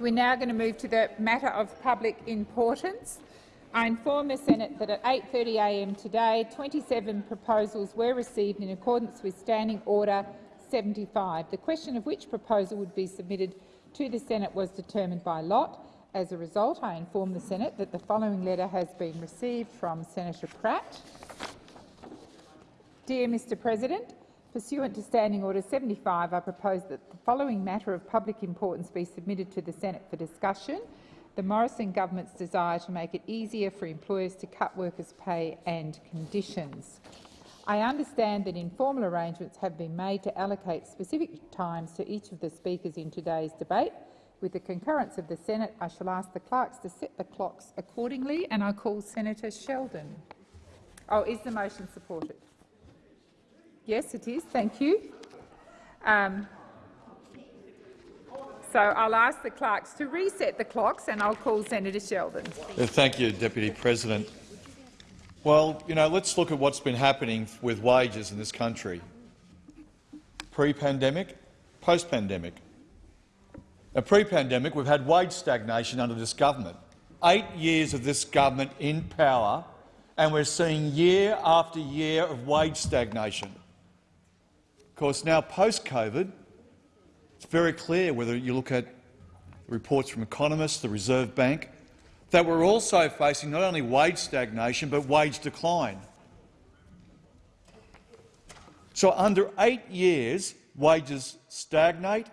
We're now going to move to the matter of public importance. I inform the Senate that at 8.30am today, 27 proposals were received in accordance with Standing Order 75. The question of which proposal would be submitted to the Senate was determined by lot. As a result, I inform the Senate that the following letter has been received from Senator Pratt. Dear Mr President, pursuant to Standing Order 75, I propose that the following matter of public importance be submitted to the Senate for discussion. The Morrison government's desire to make it easier for employers to cut workers' pay and conditions. I understand that informal arrangements have been made to allocate specific times to each of the speakers in today's debate. With the concurrence of the Senate, I shall ask the clerks to set the clocks accordingly, and I call Senator Sheldon. Oh, is the motion supported? Yes, it is. Thank you. Um, so I'll ask the clerks to reset the clocks, and I'll call Senator Sheldon. Thank you, Deputy President. Well, you know, let's look at what's been happening with wages in this country. Pre-pandemic, post-pandemic. Pre-pandemic, we've had wage stagnation under this government. Eight years of this government in power, and we're seeing year after year of wage stagnation. Course, now post-COVID, it's very clear whether you look at reports from economists, the Reserve Bank, that we're also facing not only wage stagnation but wage decline. So under eight years, wages stagnate.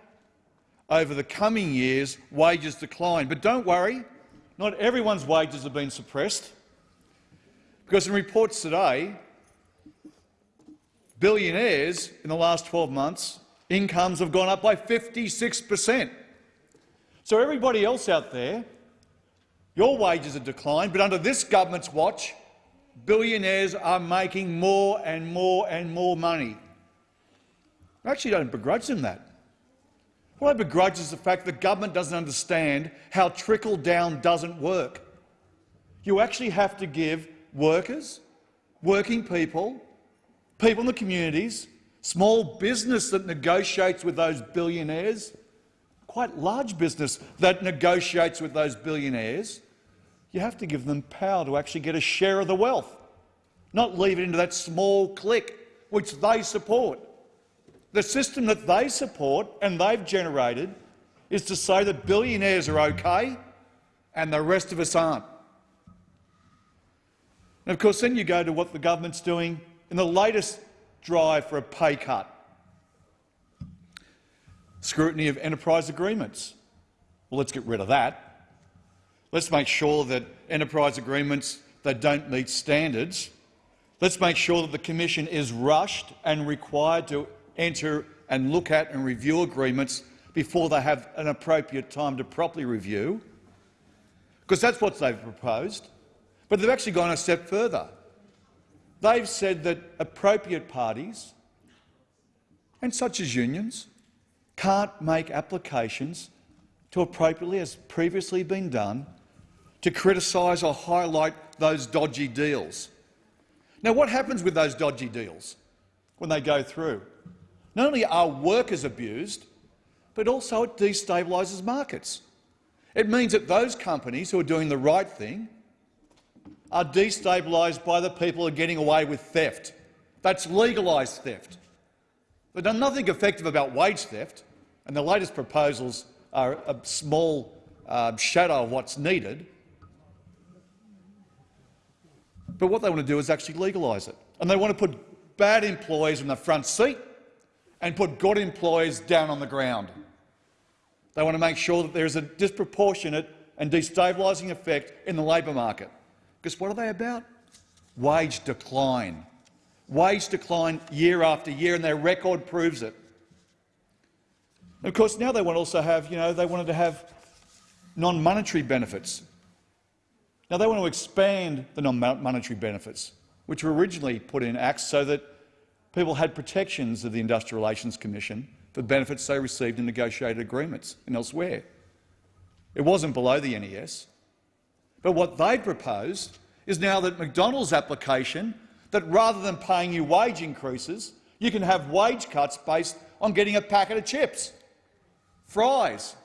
Over the coming years, wages decline. But don't worry, not everyone's wages have been suppressed. Because in reports today, billionaires in the last 12 months, incomes have gone up by 56 per cent. So everybody else out there your wages have declined, but under this government's watch, billionaires are making more and more and more money. I actually don't begrudge them that. What I begrudge is the fact that government doesn't understand how trickle-down doesn't work. You actually have to give workers, working people, people in the communities, small business that negotiates with those billionaires, quite large business that negotiates with those billionaires, you have to give them power to actually get a share of the wealth, not leave it into that small clique which they support. The system that they support and they've generated is to say that billionaires are okay and the rest of us aren't. And of course, then you go to what the government's doing in the latest drive for a pay cut. Scrutiny of enterprise agreements. Well, let's get rid of that. Let's make sure that enterprise agreements that don't meet standards. Let's make sure that the Commission is rushed and required to enter and look at and review agreements before they have an appropriate time to properly review, because that's what they've proposed. But they've actually gone a step further. They've said that appropriate parties, and such as unions, can't make applications to appropriately, as previously been done, to criticise or highlight those dodgy deals. Now, what happens with those dodgy deals when they go through? Not only are workers abused, but also it destabilises markets. It means that those companies who are doing the right thing are destabilised by the people who are getting away with theft. That's legalised theft. They've done nothing effective about wage theft, and the latest proposals are a small uh, shadow of what's needed. But what they want to do is actually legalise it. And they want to put bad employees in the front seat and put good employees down on the ground. They want to make sure that there is a disproportionate and destabilising effect in the labour market. Because what are they about? Wage decline. Wage decline year after year, and their record proves it. And of course, now they want to also have, you know, they wanted to have non-monetary benefits. Now, they want to expand the non-monetary benefits, which were originally put in acts so that people had protections of the Industrial Relations Commission for benefits they received in negotiated agreements and elsewhere. It wasn't below the NES. But what they proposed is now that McDonald's application that rather than paying you wage increases, you can have wage cuts based on getting a packet of chips, fries,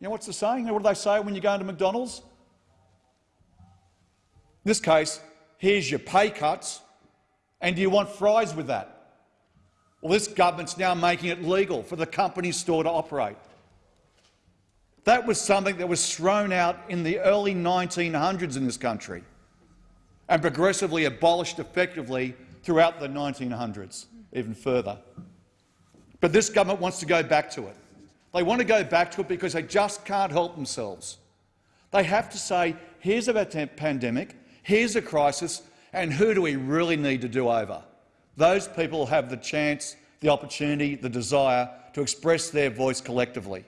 You know what's the saying? What do they say when you go into McDonald's? In this case, here's your pay cuts, and do you want fries with that? Well, this government's now making it legal for the company store to operate. That was something that was thrown out in the early 1900s in this country and progressively abolished effectively throughout the 1900s, even further. But this government wants to go back to it. They want to go back to it because they just can't help themselves. They have to say, here's a pandemic, here's a crisis, and who do we really need to do over? Those people have the chance, the opportunity, the desire to express their voice collectively.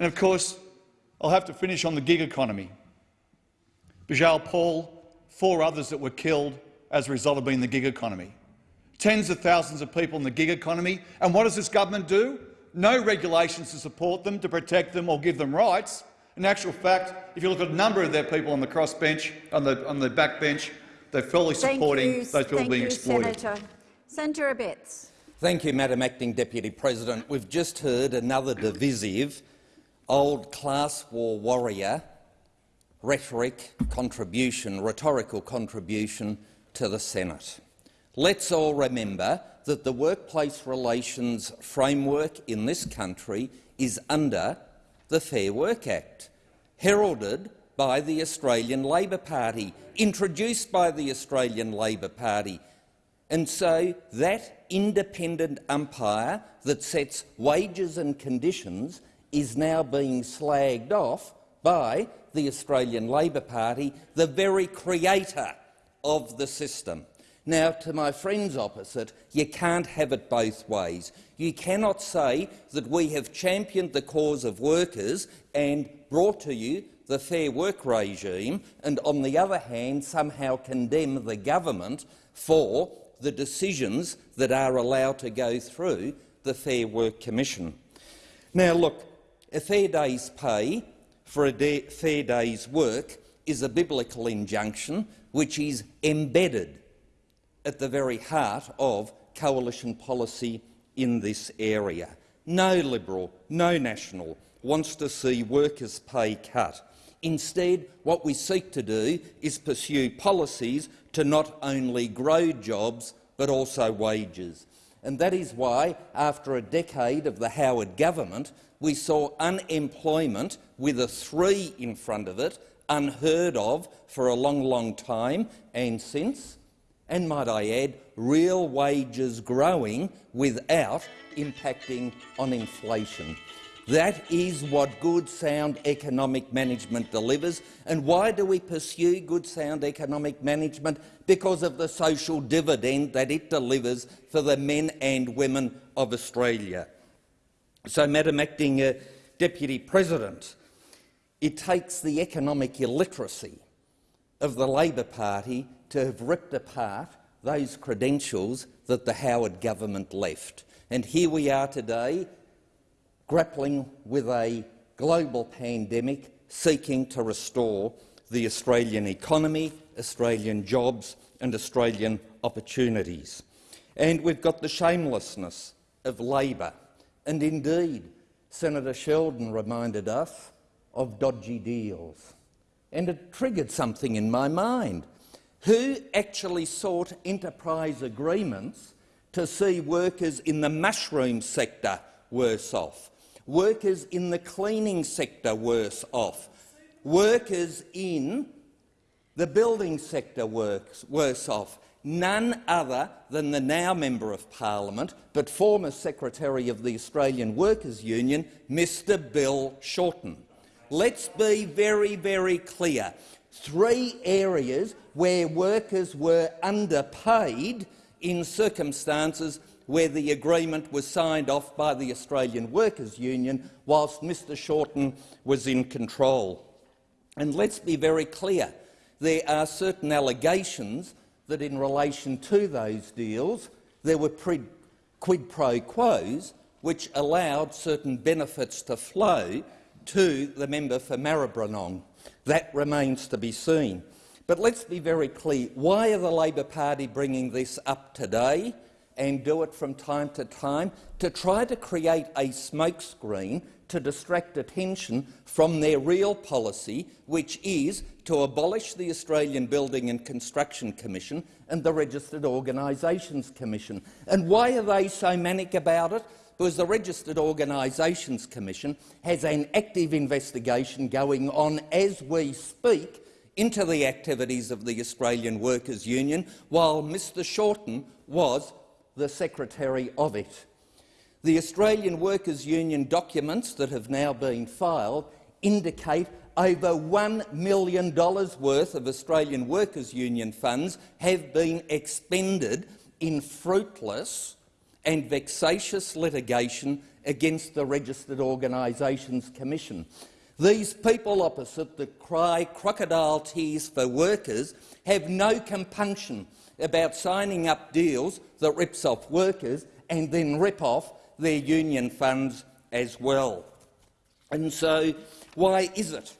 And of course, I'll have to finish on the gig economy. Bijoy Paul, four others that were killed as a result of being in the gig economy. Tens of thousands of people in the gig economy. And what does this government do? No regulations to support them, to protect them or give them rights. In actual fact, if you look at a number of their people on the crossbench, on the, on the back bench, they're fully supporting you, those people being you, exploited. Senator. Senator Abetz. Thank you, Madam Acting Deputy President. We've just heard another divisive old class war warrior rhetoric contribution, rhetorical contribution to the Senate. Let's all remember that the workplace relations framework in this country is under the Fair Work Act, heralded by the Australian Labor Party, introduced by the Australian Labor Party. And so that independent umpire that sets wages and conditions is now being slagged off by the Australian Labor Party, the very creator of the system. Now, to my friends opposite, you can't have it both ways. You cannot say that we have championed the cause of workers and brought to you the Fair Work regime, and on the other hand somehow condemn the government for the decisions that are allowed to go through the Fair Work Commission. Now, look, a fair day's pay for a day, fair day's work is a biblical injunction which is embedded at the very heart of coalition policy in this area. No Liberal, no National wants to see workers' pay cut. Instead, what we seek to do is pursue policies to not only grow jobs but also wages. And that is why, after a decade of the Howard government, we saw unemployment with a three in front of it, unheard of for a long, long time, and since, and might I add, real wages growing without impacting on inflation. That is what good, sound economic management delivers. And why do we pursue good, sound economic management? Because of the social dividend that it delivers for the men and women of Australia. So, Madam Acting uh, Deputy President, it takes the economic illiteracy of the Labor Party to have ripped apart those credentials that the Howard government left. And here we are today, grappling with a global pandemic, seeking to restore the Australian economy, Australian jobs and Australian opportunities. And we've got the shamelessness of Labor and indeed, Senator Sheldon reminded us of dodgy deals. And it triggered something in my mind. Who actually sought enterprise agreements to see workers in the mushroom sector worse off, workers in the cleaning sector worse off, workers in the building sector works, worse off, none other than the now Member of Parliament but former Secretary of the Australian Workers' Union, Mr Bill Shorten. Let's be very, very clear. Three areas where workers were underpaid in circumstances where the agreement was signed off by the Australian Workers' Union whilst Mr Shorten was in control. And let's be very clear, there are certain allegations that in relation to those deals there were quid pro quos which allowed certain benefits to flow to the member for Maribyrnong. That remains to be seen. But let's be very clear. Why are the Labor Party bringing this up today and do it from time to time to try to create a smokescreen to distract attention from their real policy, which is to abolish the Australian Building and Construction Commission and the Registered Organisations Commission. And why are they so manic about it? Because the Registered Organisations Commission has an active investigation going on as we speak into the activities of the Australian Workers' Union, while Mr Shorten was the secretary of it. The Australian Workers' Union documents that have now been filed indicate over $1 million worth of Australian Workers' Union funds have been expended in fruitless and vexatious litigation against the Registered Organisations Commission. These people opposite that cry crocodile tears for workers have no compunction about signing up deals that rips off workers and then rip off their union funds as well. And so why is it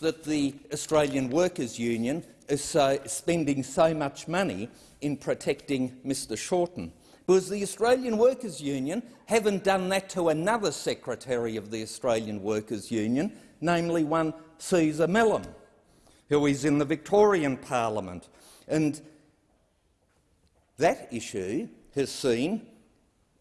that the Australian Workers' Union is so, spending so much money in protecting Mr Shorten? Because the Australian Workers' Union haven't done that to another secretary of the Australian Workers' Union, namely one Cesar Melhem, who is in the Victorian Parliament. And that issue has seen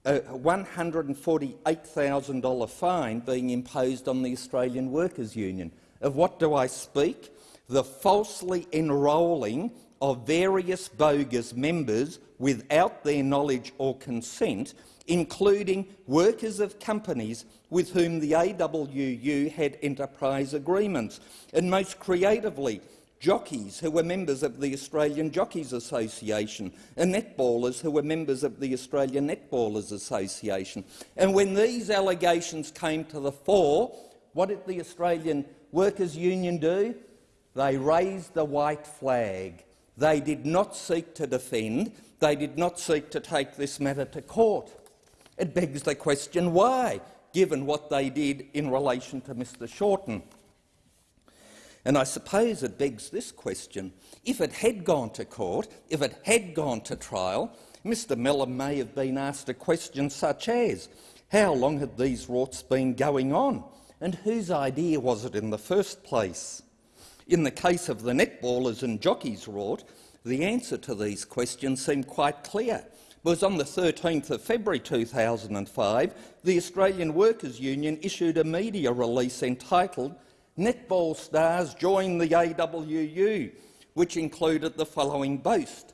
a $148,000 fine being imposed on the Australian Workers' Union. Of what do I speak? The falsely enrolling of various bogus members without their knowledge or consent, including workers of companies with whom the AWU had enterprise agreements, and most creatively jockeys who were members of the Australian Jockeys Association, and netballers who were members of the Australian Netballers Association. And when these allegations came to the fore, what did the Australian Workers' Union do? They raised the white flag. They did not seek to defend, they did not seek to take this matter to court. It begs the question why, given what they did in relation to Mr Shorten. And I suppose it begs this question. If it had gone to court, if it had gone to trial, Mr Melhem may have been asked a question such as, how long had these rorts been going on, and whose idea was it in the first place? In the case of the netballers and jockeys rort, the answer to these questions seemed quite clear. Was on the 13th of February 2005, the Australian Workers' Union issued a media release entitled netball stars joined the AWU, which included the following boast.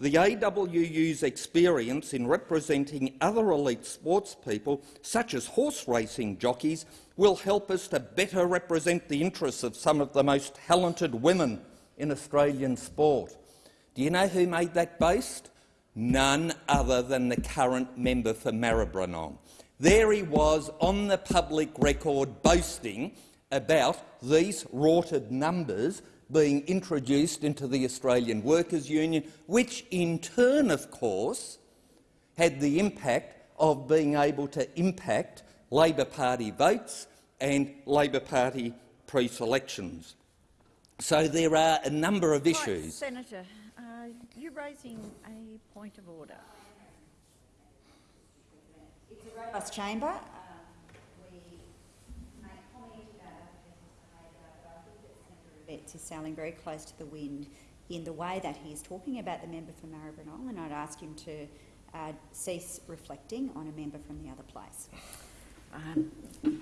The AWU's experience in representing other elite sports people, such as horse racing jockeys, will help us to better represent the interests of some of the most talented women in Australian sport. Do you know who made that boast? None other than the current member for Maribyrnong. There he was on the public record boasting about these rorted numbers being introduced into the Australian Workers' Union, which in turn, of course, had the impact of being able to impact Labor Party votes and Labor Party pre-selections. So there are a number of issues. Right, Senator, uh, you're raising a point of order. It's a robust chamber. Betts is sailing very close to the wind in the way that he is talking about the member from Maribyrnong, and I'd ask him to uh, cease reflecting on a member from the other place. Um,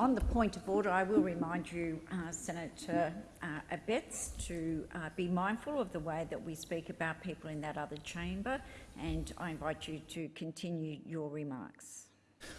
on the point of order, I will remind you, uh, Senator uh, Abetz, to uh, be mindful of the way that we speak about people in that other chamber, and I invite you to continue your remarks.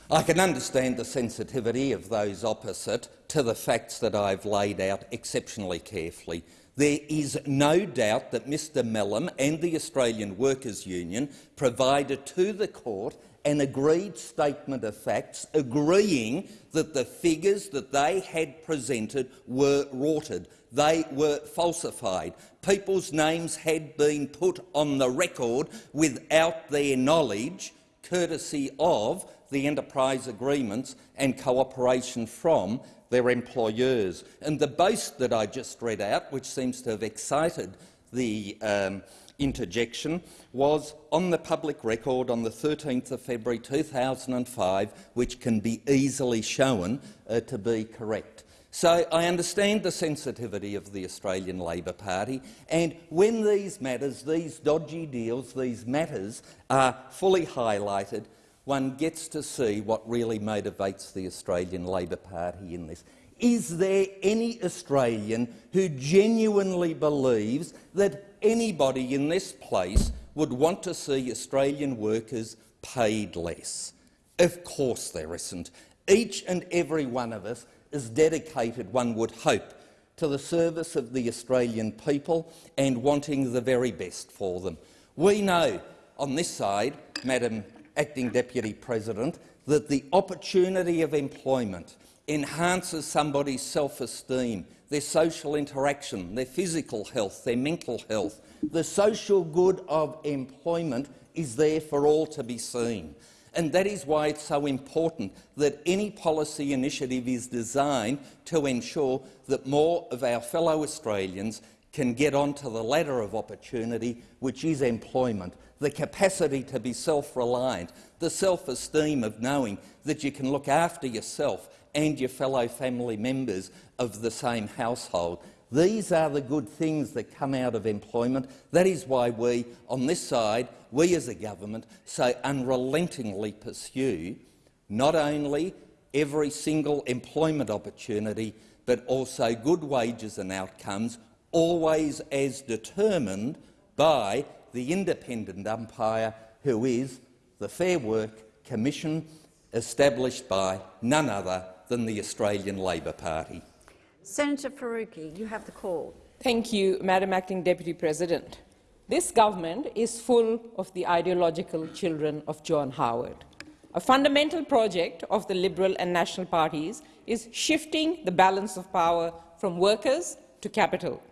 I can understand the sensitivity of those opposite to the facts that I've laid out exceptionally carefully. There is no doubt that Mr Melhem and the Australian Workers' Union provided to the court an agreed statement of facts agreeing that the figures that they had presented were rorted. They were falsified. People's names had been put on the record without their knowledge, courtesy of the enterprise agreements and cooperation from their employers. And the boast that I just read out, which seems to have excited the um, interjection was on the public record on the 13th of February 2005, which can be easily shown uh, to be correct. So I understand the sensitivity of the Australian Labor Party, and when these matters, these dodgy deals, these matters are fully highlighted, one gets to see what really motivates the Australian Labor Party in this. Is there any Australian who genuinely believes that anybody in this place would want to see Australian workers paid less? Of course there isn't. Each and every one of us is dedicated, one would hope, to the service of the Australian people and wanting the very best for them. We know on this side, Madam Acting Deputy President, that the opportunity of employment enhances somebody's self-esteem, their social interaction, their physical health, their mental health. The social good of employment is there for all to be seen. And that is why it's so important that any policy initiative is designed to ensure that more of our fellow Australians can get onto the ladder of opportunity, which is employment, the capacity to be self-reliant, the self-esteem of knowing that you can look after yourself and your fellow family members of the same household. These are the good things that come out of employment. That is why we, on this side, we as a government, so unrelentingly pursue not only every single employment opportunity, but also good wages and outcomes, always as determined by the independent umpire who is the Fair Work Commission established by none other than the Australian Labor Party. Senator Faruqi, you have the call. Thank you, Madam Acting Deputy President. This government is full of the ideological children of John Howard. A fundamental project of the Liberal and National parties is shifting the balance of power from workers to capital.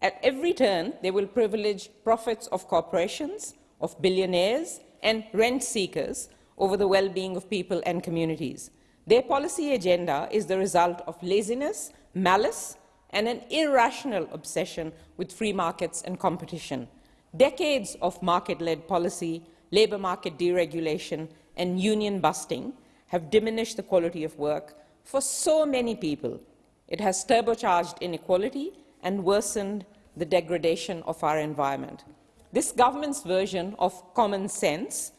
At every turn, they will privilege profits of corporations, of billionaires and rent seekers over the well-being of people and communities. Their policy agenda is the result of laziness, malice, and an irrational obsession with free markets and competition. Decades of market-led policy, labour market deregulation, and union busting have diminished the quality of work for so many people. It has turbocharged inequality and worsened the degradation of our environment. This government's version of common sense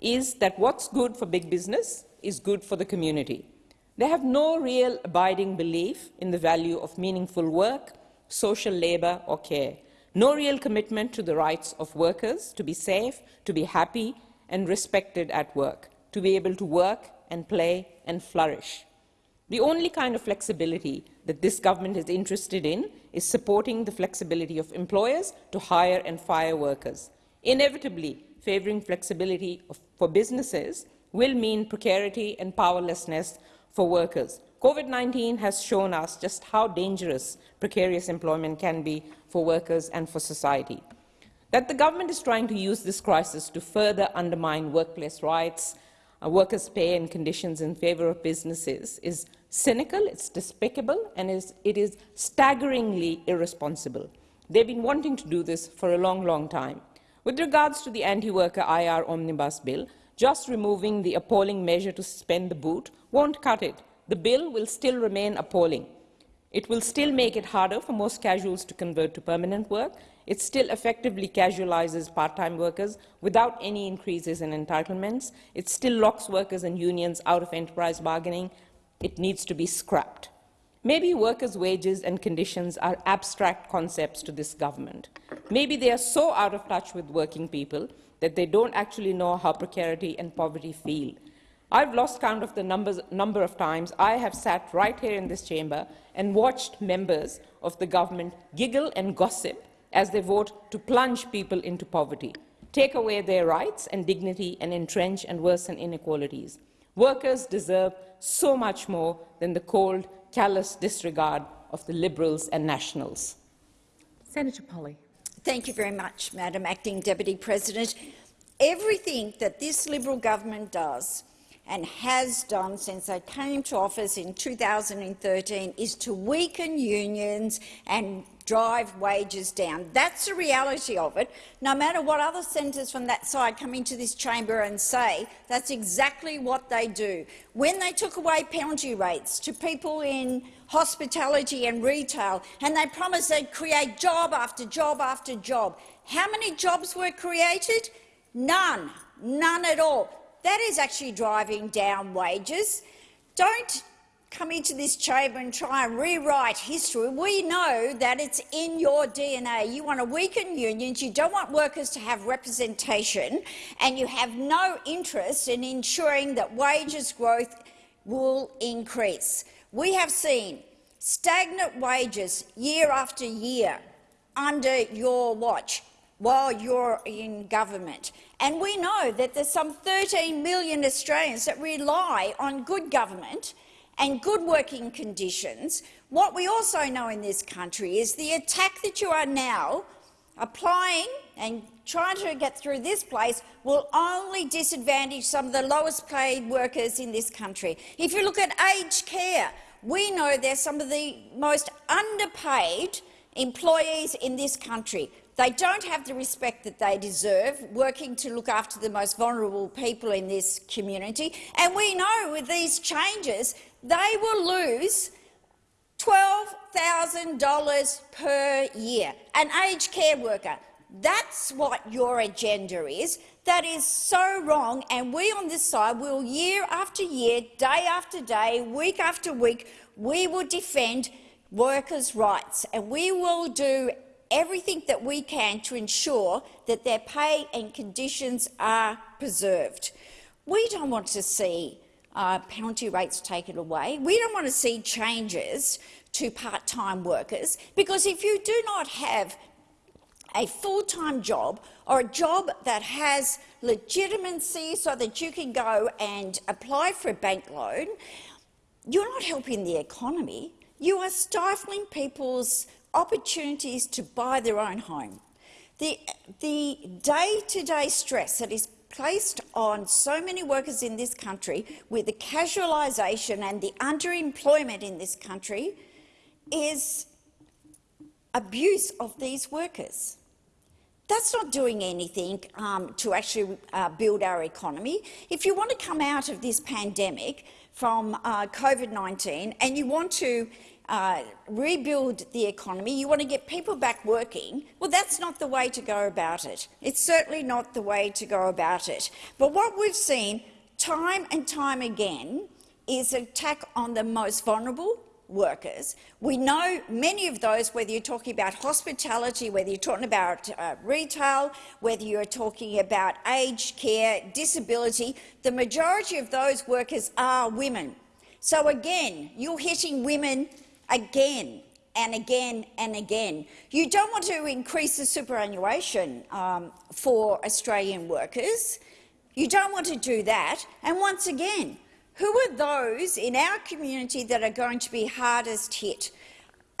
is that what's good for big business is good for the community. They have no real abiding belief in the value of meaningful work, social labour or care, no real commitment to the rights of workers to be safe, to be happy and respected at work, to be able to work and play and flourish. The only kind of flexibility that this government is interested in is supporting the flexibility of employers to hire and fire workers. Inevitably, favouring flexibility of, for businesses will mean precarity and powerlessness for workers. COVID-19 has shown us just how dangerous precarious employment can be for workers and for society. That the government is trying to use this crisis to further undermine workplace rights, uh, workers' pay and conditions in favour of businesses is cynical, it's despicable, and is, it is staggeringly irresponsible. They've been wanting to do this for a long, long time. With regards to the anti-worker IR omnibus bill, just removing the appalling measure to suspend the boot won't cut it. The bill will still remain appalling. It will still make it harder for most casuals to convert to permanent work. It still effectively casualizes part-time workers without any increases in entitlements. It still locks workers and unions out of enterprise bargaining. It needs to be scrapped. Maybe workers' wages and conditions are abstract concepts to this government. Maybe they are so out of touch with working people that they don't actually know how precarity and poverty feel. I've lost count of the numbers, number of times I have sat right here in this chamber and watched members of the government giggle and gossip as they vote to plunge people into poverty, take away their rights and dignity and entrench and worsen inequalities. Workers deserve so much more than the cold, callous disregard of the Liberals and Nationals. Senator Polley. Thank you very much, Madam Acting Deputy President. Everything that this Liberal government does and has done since they came to office in 2013 is to weaken unions and drive wages down. That's the reality of it. No matter what other senators from that side come into this chamber and say, that's exactly what they do. When they took away penalty rates to people in hospitality and retail, and they promised they'd create job after job after job, how many jobs were created? None. None at all. That is actually driving down wages. Don't come into this chamber and try and rewrite history. We know that it's in your DNA. You want to weaken unions, you don't want workers to have representation, and you have no interest in ensuring that wages growth will increase. We have seen stagnant wages year after year under your watch while you're in government. And we know that there's some 13 million Australians that rely on good government and good working conditions. What we also know in this country is the attack that you are now applying and trying to get through this place will only disadvantage some of the lowest paid workers in this country. If you look at aged care, we know they're some of the most underpaid employees in this country. They don't have the respect that they deserve, working to look after the most vulnerable people in this community. And we know with these changes, they will lose $12,000 per year. An aged care worker. That's what your agenda is. That is so wrong, and we on this side will year after year, day after day, week after week, we will defend workers' rights, and we will do everything that we can to ensure that their pay and conditions are preserved. We don't want to see uh, penalty rates taken away. We don't want to see changes to part-time workers because if you do not have a full-time job or a job that has legitimacy so that you can go and apply for a bank loan, you're not helping the economy. You are stifling people's opportunities to buy their own home. The day-to-day -day stress that is placed on so many workers in this country with the casualisation and the underemployment in this country is abuse of these workers. That's not doing anything um, to actually uh, build our economy. If you want to come out of this pandemic from uh, COVID-19 and you want to uh, rebuild the economy, you want to get people back working, well, that's not the way to go about it. It's certainly not the way to go about it. But what we've seen time and time again is attack on the most vulnerable workers. We know many of those, whether you're talking about hospitality, whether you're talking about uh, retail, whether you're talking about aged care, disability, the majority of those workers are women. So again, you're hitting women again and again and again. You don't want to increase the superannuation um, for Australian workers. You don't want to do that. And once again, who are those in our community that are going to be hardest hit?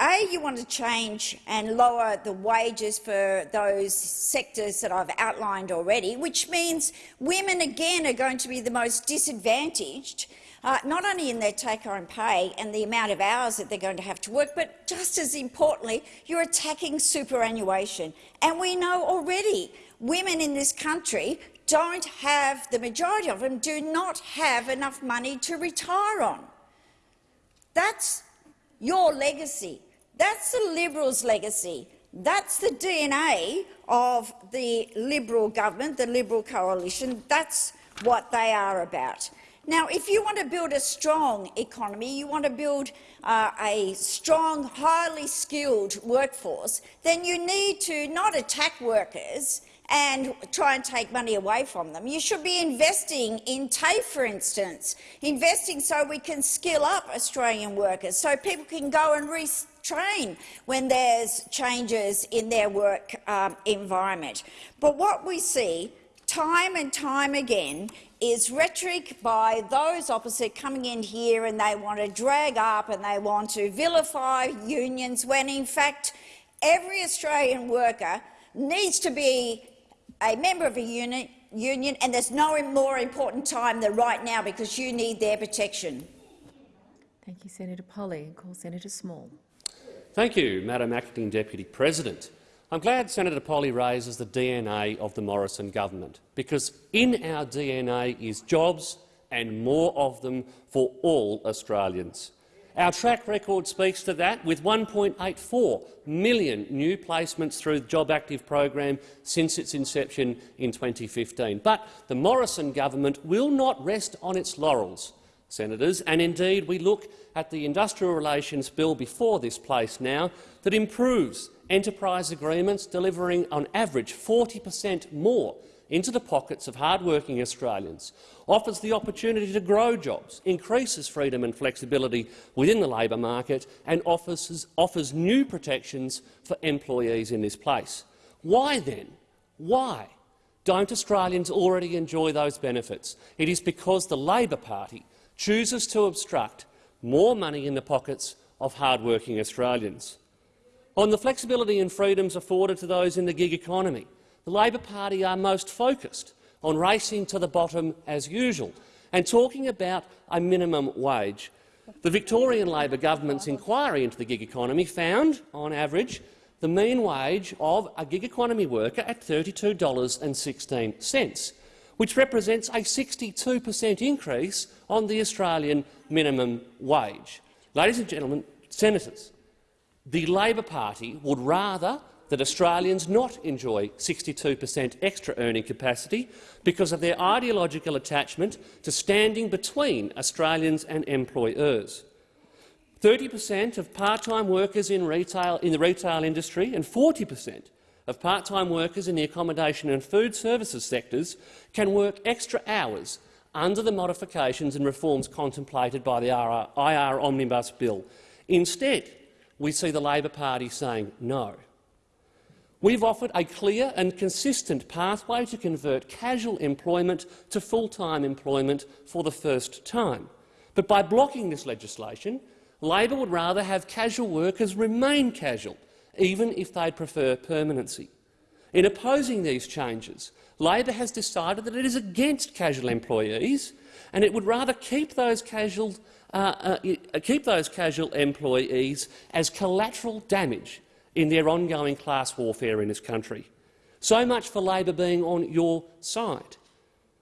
A, you want to change and lower the wages for those sectors that I've outlined already, which means women again are going to be the most disadvantaged uh, not only in their take-home pay and the amount of hours that they're going to have to work, but just as importantly, you're attacking superannuation. And we know already women in this country don't have, the majority of them do not have enough money to retire on. That's your legacy. That's the Liberals' legacy. That's the DNA of the Liberal government, the Liberal coalition. That's what they are about. Now, if you want to build a strong economy, you want to build uh, a strong, highly skilled workforce, then you need to not attack workers and try and take money away from them. You should be investing in TAFE, for instance, investing so we can skill up Australian workers, so people can go and retrain when there's changes in their work um, environment. But what we see time and time again is rhetoric by those opposite coming in here and they want to drag up and they want to vilify unions when in fact every Australian worker needs to be a member of a union, union, and there's no more important time than right now because you need their protection. Thank you, Senator Polley. Call Senator Small. Thank you, Madam Acting Deputy President. I'm glad Senator Polley raises the DNA of the Morrison government, because in our DNA is jobs and more of them for all Australians. Our track record speaks to that, with 1.84 million new placements through the Job Active program since its inception in 2015. But the Morrison government will not rest on its laurels, senators, and indeed we look at the Industrial Relations Bill before this place now that improves enterprise agreements, delivering on average 40 per cent more into the pockets of hard-working Australians, offers the opportunity to grow jobs, increases freedom and flexibility within the labour market and offers, offers new protections for employees in this place. Why then? Why don't Australians already enjoy those benefits? It is because the Labor Party chooses to obstruct more money in the pockets of hard-working Australians. On the flexibility and freedoms afforded to those in the gig economy, the Labor Party are most focused on racing to the bottom as usual and talking about a minimum wage. The Victorian Labor government's inquiry into the gig economy found, on average, the mean wage of a gig economy worker at $32.16, which represents a 62 per cent increase on the Australian minimum wage. Ladies and gentlemen, senators, the Labor Party would rather that Australians not enjoy 62 per cent extra earning capacity because of their ideological attachment to standing between Australians and employers. 30 per cent of part-time workers in, retail, in the retail industry and 40 per cent of part-time workers in the accommodation and food services sectors can work extra hours under the modifications and reforms contemplated by the IR Omnibus Bill. Instead, we see the Labor Party saying no. We've offered a clear and consistent pathway to convert casual employment to full-time employment for the first time. But by blocking this legislation, Labor would rather have casual workers remain casual, even if they prefer permanency. In opposing these changes, Labor has decided that it is against casual employees and it would rather keep those casual, uh, uh, keep those casual employees as collateral damage in their ongoing class warfare in this country. So much for Labor being on your side.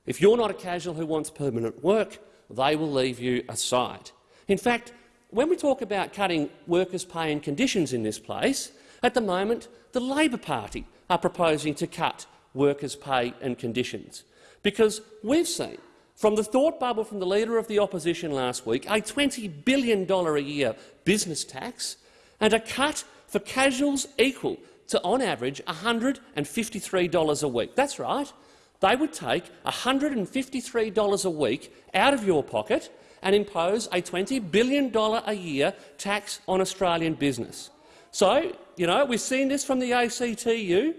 If you're not a casual who wants permanent work, they will leave you aside. In fact, when we talk about cutting workers' pay and conditions in this place, at the moment the Labor Party are proposing to cut workers' pay and conditions, because we've seen from the thought bubble from the Leader of the Opposition last week a $20 billion a year business tax and a cut for casuals equal to, on average, $153 a week. That's right. They would take $153 a week out of your pocket and impose a $20 billion a year tax on Australian business. So, you know, we've seen this from the ACTU.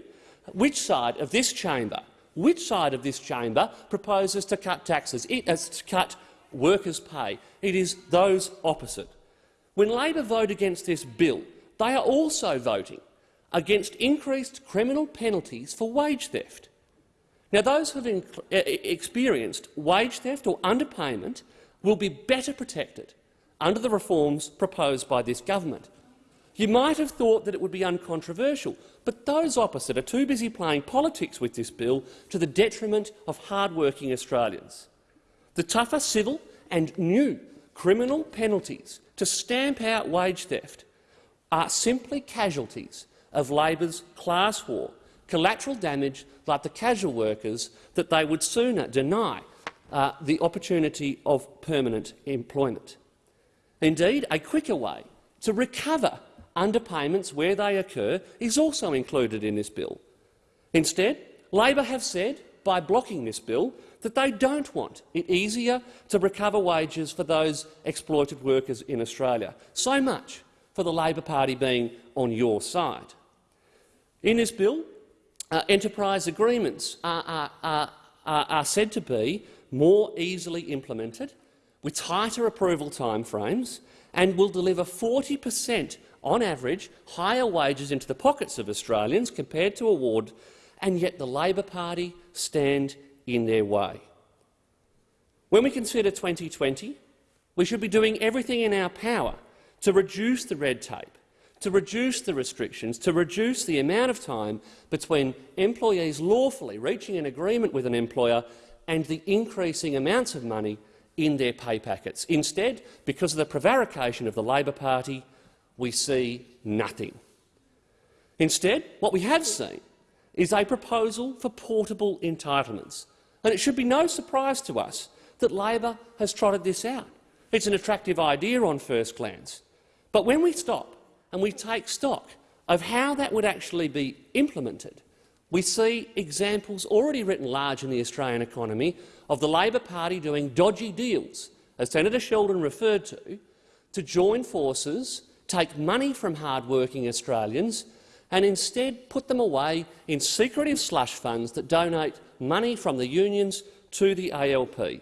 Which side of this chamber, which side of this chamber proposes to cut taxes, it, uh, to cut workers' pay? It is those opposite. When Labor vote against this bill, they are also voting against increased criminal penalties for wage theft. Now, those who have experienced wage theft or underpayment will be better protected under the reforms proposed by this government. You might have thought that it would be uncontroversial, but those opposite are too busy playing politics with this bill to the detriment of hard-working Australians. The tougher civil and new criminal penalties to stamp out wage theft are simply casualties of Labor's class war, collateral damage like the casual workers that they would sooner deny uh, the opportunity of permanent employment. Indeed, a quicker way to recover underpayments where they occur is also included in this bill. Instead, Labor have said, by blocking this bill, that they don't want it easier to recover wages for those exploited workers in Australia. So much for the Labor Party being on your side. In this bill, uh, enterprise agreements are, are, are, are said to be more easily implemented, with tighter approval timeframes, and will deliver 40 per cent on average higher wages into the pockets of Australians compared to award, and yet the Labor Party stand in their way. When we consider 2020, we should be doing everything in our power to reduce the red tape, to reduce the restrictions, to reduce the amount of time between employees lawfully reaching an agreement with an employer and the increasing amounts of money in their pay packets. Instead, because of the prevarication of the Labor Party, we see nothing. Instead, what we have seen is a proposal for portable entitlements. And it should be no surprise to us that Labor has trotted this out. It's an attractive idea on first glance. But when we stop and we take stock of how that would actually be implemented, we see examples already written large in the Australian economy of the Labor Party doing dodgy deals, as Senator Sheldon referred to, to join forces, take money from hard-working Australians and instead put them away in secretive slush funds that donate money from the unions to the ALP.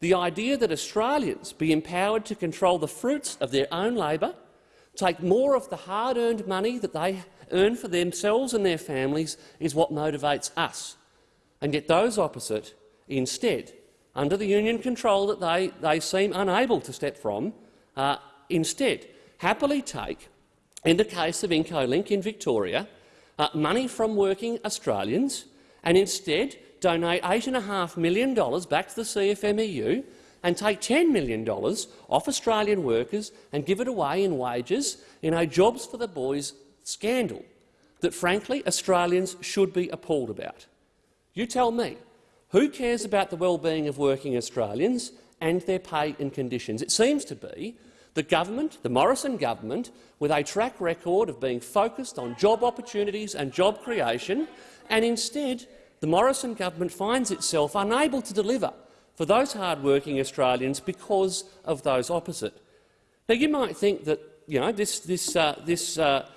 The idea that Australians be empowered to control the fruits of their own labour, take more of the hard-earned money that they earn for themselves and their families is what motivates us. And yet those opposite, instead, under the union control that they, they seem unable to step from, uh, instead happily take, in the case of Incolink in Victoria, uh, money from working Australians and instead donate $8.5 million back to the CFMEU and take $10 million off Australian workers and give it away in wages in a Jobs for the Boys scandal that, frankly, Australians should be appalled about. You tell me, who cares about the well-being of working Australians and their pay and conditions? It seems to be the government, the Morrison government, with a track record of being focused on job opportunities and job creation, and instead the Morrison government finds itself unable to deliver for those hard-working Australians because of those opposite. Now, you might think that you know, this, this, uh, this uh,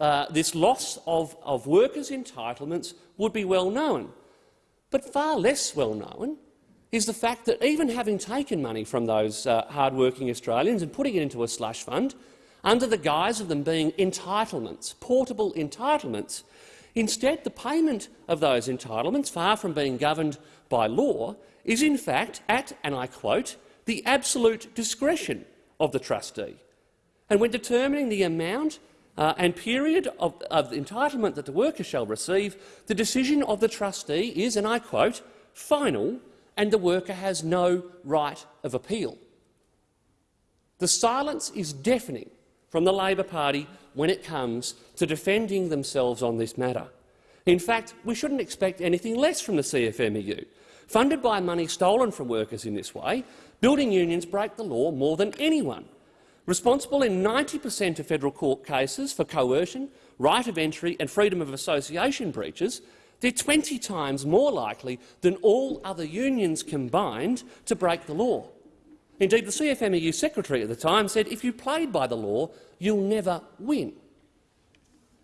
uh, this loss of, of workers' entitlements would be well known. But far less well known is the fact that even having taken money from those uh, hard-working Australians and putting it into a slush fund, under the guise of them being entitlements, portable entitlements, instead the payment of those entitlements, far from being governed by law, is in fact at, and I quote, the absolute discretion of the trustee. And when determining the amount uh, and period of, of entitlement that the worker shall receive, the decision of the trustee is, and I quote, final and the worker has no right of appeal. The silence is deafening from the Labor Party when it comes to defending themselves on this matter. In fact, we shouldn't expect anything less from the CFMEU. Funded by money stolen from workers in this way, building unions break the law more than anyone responsible in 90 per cent of federal court cases for coercion, right of entry and freedom of association breaches, they're 20 times more likely than all other unions combined to break the law. Indeed, the CFMEU secretary at the time said if you played by the law, you'll never win.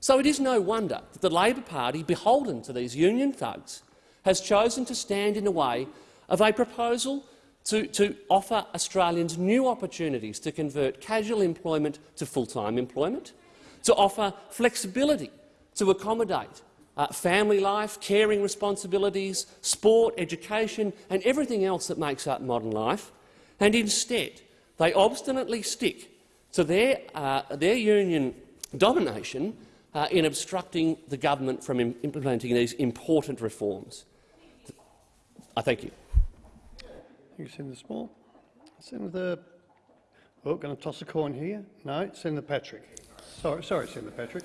So it is no wonder that the Labor Party, beholden to these union thugs, has chosen to stand in the way of a proposal to, to offer Australians new opportunities to convert casual employment to full-time employment, to offer flexibility to accommodate uh, family life, caring responsibilities, sport, education and everything else that makes up modern life, and instead they obstinately stick to their, uh, their union domination uh, in obstructing the government from implementing these important reforms. I thank you. Thank you, Senator Small. Senator, oh, going to toss a coin here. No, Senator Patrick. Sorry, sorry, Senator Patrick.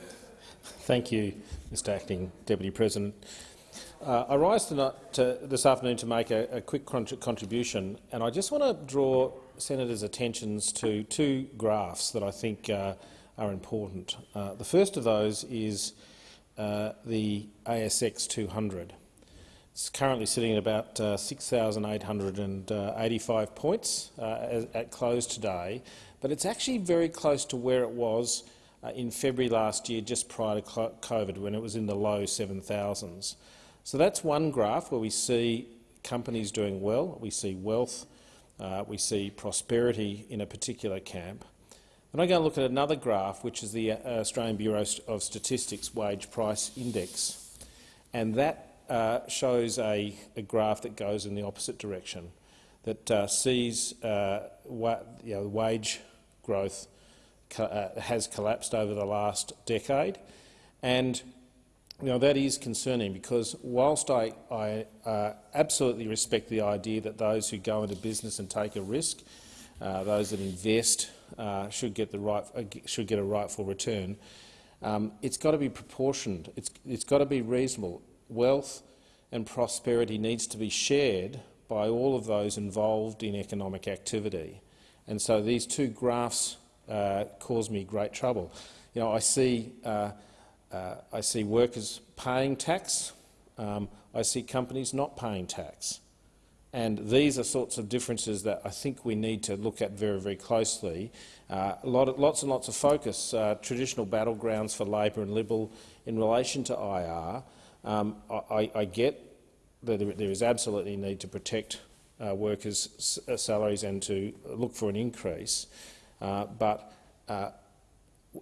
Thank you, Mr Acting Deputy President. Uh, I rise tonight, to, this afternoon to make a, a quick contribution, and I just want to draw senators' attentions to two graphs that I think uh, are important. Uh, the first of those is uh, the ASX 200. It's currently sitting at about uh, 6,885 points uh, at close today, but it's actually very close to where it was in February last year, just prior to COVID, when it was in the low 7,000s. So that's one graph where we see companies doing well, we see wealth, uh, we see prosperity in a particular camp. And I go and look at another graph, which is the uh, Australian Bureau of Statistics Wage Price Index, and that uh, shows a, a, graph that goes in the opposite direction, that uh, sees uh, wa you know, wage growth uh, has collapsed over the last decade. And you know, that is concerning because whilst I, I uh, absolutely respect the idea that those who go into business and take a risk, uh, those that invest uh, should get the right uh, should get a rightful return. Um, it's got to be proportioned. It's, it's got to be reasonable. Wealth and prosperity needs to be shared by all of those involved in economic activity. And so these two graphs uh, cause me great trouble. You know, I see uh, uh, I see workers paying tax. Um, I see companies not paying tax. And these are sorts of differences that I think we need to look at very, very closely. Uh, of, lots and lots of focus, uh, traditional battlegrounds for Labor and Liberal in relation to IR. Um, I, I, get that there is absolutely need to protect uh, workers' uh, salaries and to look for an increase. Uh, but uh,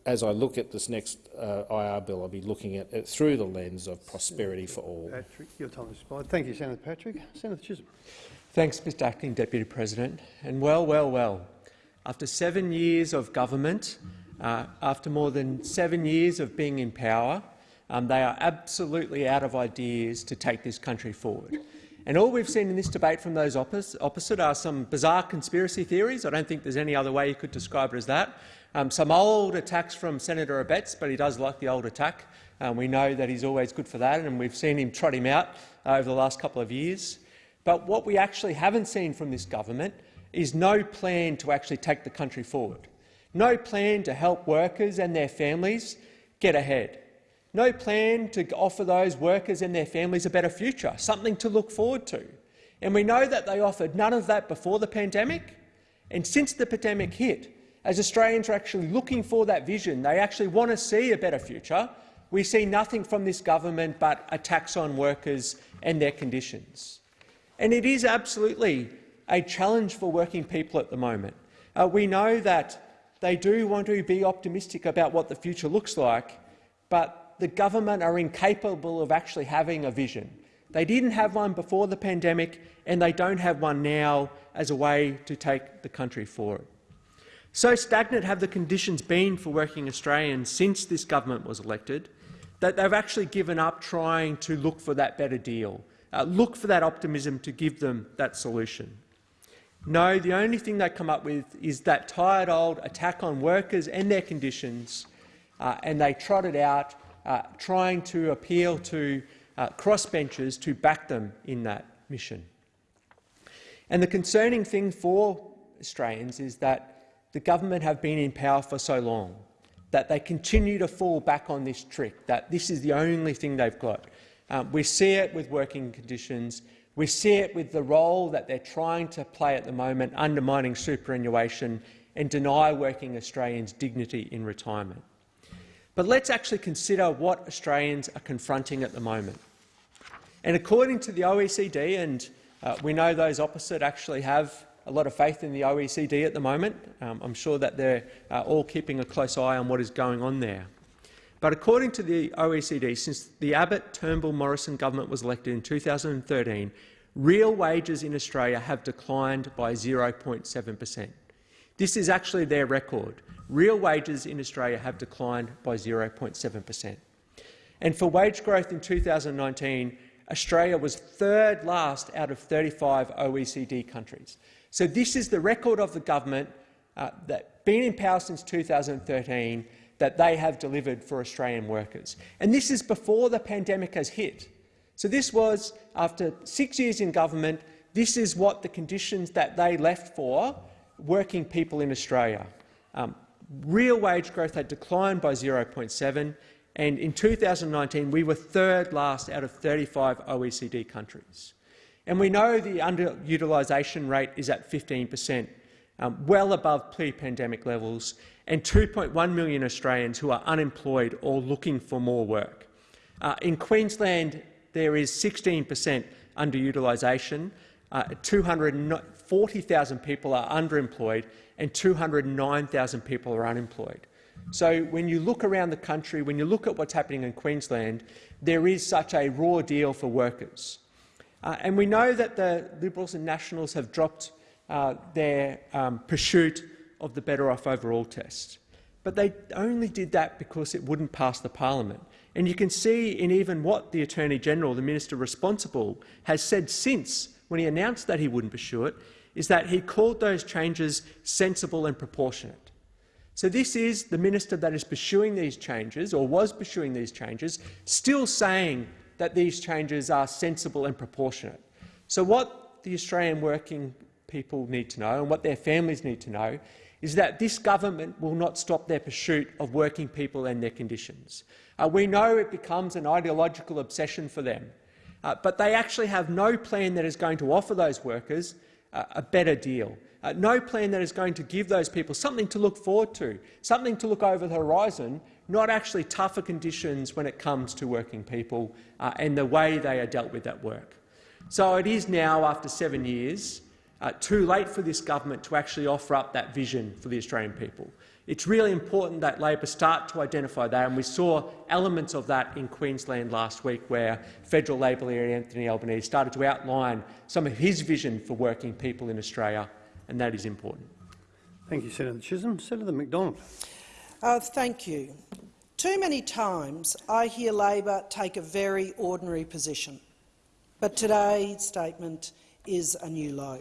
as I look at this next uh, IR bill, I'll be looking at it through the lens of prosperity for all. Patrick, your time has expired. Thank you, Senator Patrick. Senator Chisholm. Thanks, Mr Acting Deputy President. And well, well, well, after seven years of government, uh, after more than seven years of being in power, um, they are absolutely out of ideas to take this country forward. And all we've seen in this debate from those opposite are some bizarre conspiracy theories. I don't think there's any other way you could describe it as that. Um, some old attacks from Senator Abetz, but he does like the old attack. Um, we know that he's always good for that, and we've seen him trot him out uh, over the last couple of years. But what we actually haven't seen from this government is no plan to actually take the country forward, no plan to help workers and their families get ahead, no plan to offer those workers and their families a better future, something to look forward to. And we know that they offered none of that before the pandemic, and since the pandemic hit, as Australians are actually looking for that vision, they actually want to see a better future, we see nothing from this government but attacks on workers and their conditions. And it is absolutely a challenge for working people at the moment. Uh, we know that they do want to be optimistic about what the future looks like, but the government are incapable of actually having a vision. They didn't have one before the pandemic, and they don't have one now as a way to take the country forward. So stagnant have the conditions been for working Australians since this government was elected that they've actually given up trying to look for that better deal, uh, look for that optimism to give them that solution. No, the only thing they come up with is that tired old attack on workers and their conditions, uh, and they trot it out, uh, trying to appeal to uh, crossbenchers to back them in that mission. And the concerning thing for Australians is that the government have been in power for so long that they continue to fall back on this trick, that this is the only thing they've got. Um, we see it with working conditions. We see it with the role that they're trying to play at the moment, undermining superannuation and deny working Australians dignity in retirement. But let's actually consider what Australians are confronting at the moment. And according to the OECD, and uh, we know those opposite actually have a lot of faith in the OECD at the moment. Um, I'm sure that they're uh, all keeping a close eye on what is going on there. But according to the OECD, since the Abbott-Turnbull-Morrison government was elected in 2013, real wages in Australia have declined by 0.7 per cent. This is actually their record. Real wages in Australia have declined by 0.7 per cent. And for wage growth in 2019, Australia was third last out of 35 OECD countries. So this is the record of the government uh, that been in power since 2013 that they have delivered for Australian workers. And this is before the pandemic has hit. So this was, after six years in government, this is what the conditions that they left for working people in Australia. Um, real wage growth had declined by 0.7, and in 2019 we were third last out of 35 OECD countries. And we know the underutilisation rate is at 15 per cent, um, well above pre-pandemic levels, and 2.1 million Australians who are unemployed or looking for more work. Uh, in Queensland, there is 16 per cent underutilisation. Uh, 240,000 people are underemployed and 209,000 people are unemployed. So when you look around the country, when you look at what's happening in Queensland, there is such a raw deal for workers. Uh, and we know that the Liberals and Nationals have dropped uh, their um, pursuit of the Better Off Overall test. But they only did that because it wouldn't pass the parliament. And you can see in even what the Attorney-General, the minister responsible, has said since, when he announced that he wouldn't pursue it, is that he called those changes sensible and proportionate. So this is the minister that is pursuing these changes, or was pursuing these changes, still saying that these changes are sensible and proportionate. So what the Australian working people need to know and what their families need to know is that this government will not stop their pursuit of working people and their conditions. Uh, we know it becomes an ideological obsession for them, uh, but they actually have no plan that is going to offer those workers a better deal. Uh, no plan that is going to give those people something to look forward to, something to look over the horizon, not actually tougher conditions when it comes to working people uh, and the way they are dealt with at work. So it is now, after seven years, uh, too late for this government to actually offer up that vision for the Australian people. It's really important that Labor start to identify that, and we saw elements of that in Queensland last week, where federal Labor leader Anthony Albanese started to outline some of his vision for working people in Australia, and that is important. Thank you, Senator Chisholm. Senator McDonald. Uh, thank you. Too many times I hear Labor take a very ordinary position, but today's statement is a new low.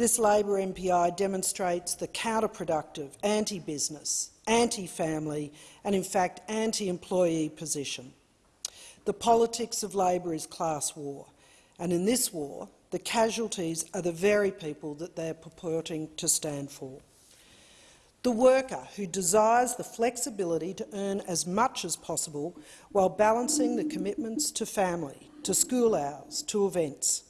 This Labor MPI demonstrates the counterproductive, anti-business, anti-family and, in fact, anti-employee position. The politics of Labor is class war, and in this war, the casualties are the very people that they are purporting to stand for. The worker who desires the flexibility to earn as much as possible while balancing the commitments to family, to school hours, to events.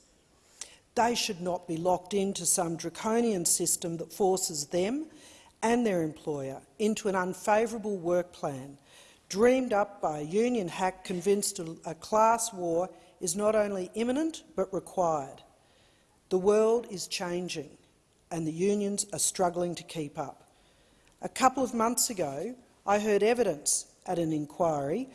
They should not be locked into some draconian system that forces them and their employer into an unfavourable work plan, dreamed up by a union hack convinced a class war is not only imminent but required. The world is changing and the unions are struggling to keep up. A couple of months ago, I heard evidence at an inquiry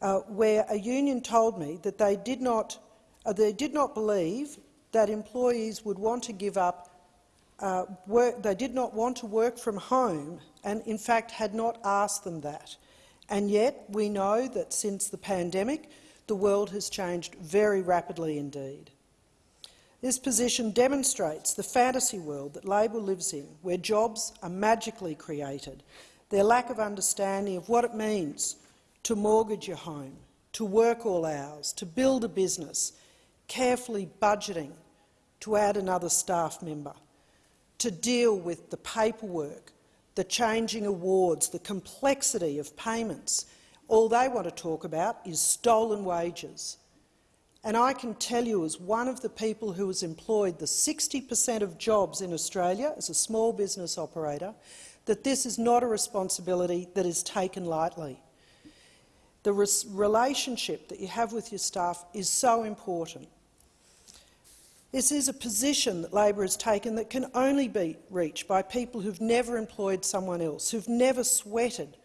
uh, where a union told me that they did not, uh, they did not believe that employees would want to give up uh, work, they did not want to work from home and in fact had not asked them that. And yet we know that since the pandemic the world has changed very rapidly indeed. This position demonstrates the fantasy world that Labor lives in, where jobs are magically created, their lack of understanding of what it means to mortgage your home, to work all hours, to build a business, carefully budgeting to add another staff member, to deal with the paperwork, the changing awards, the complexity of payments. All they want to talk about is stolen wages. And I can tell you, as one of the people who has employed the 60 per cent of jobs in Australia as a small business operator, that this is not a responsibility that is taken lightly. The relationship that you have with your staff is so important. This is a position that Labor has taken that can only be reached by people who've never employed someone else, who've never sweated